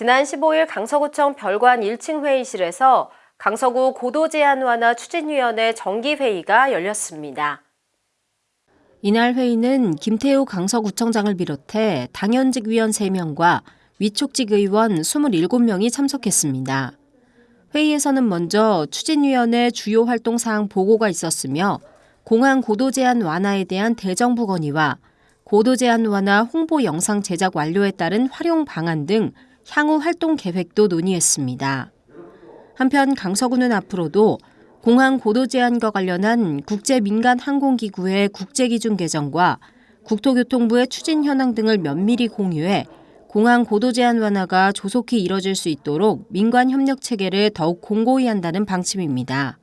지난 15일 강서구청 별관 1층 회의실에서 강서구 고도 제한 완화 추진위원회 정기회의가 열렸습니다. 이날 회의는 김태우 강서구청장을 비롯해 당연직 위원 3명과 위촉직 의원 27명이 참석했습니다. 회의에서는 먼저 추진위원회 주요 활동 사항 보고가 있었으며 공항 고도 제한 완화에 대한 대정부 건의와 고도 제한 완화 홍보 영상 제작 완료에 따른 활용 방안 등 향후 활동 계획도 논의했습니다. 한편 강서구는 앞으로도 공항 고도 제한과 관련한 국제 민간 항공기구의 국제 기준 개정과 국토교통부의 추진 현황 등을 면밀히 공유해 공항 고도 제한 완화가 조속히 이뤄질 수 있도록 민관 협력 체계를 더욱 공고히 한다는 방침입니다.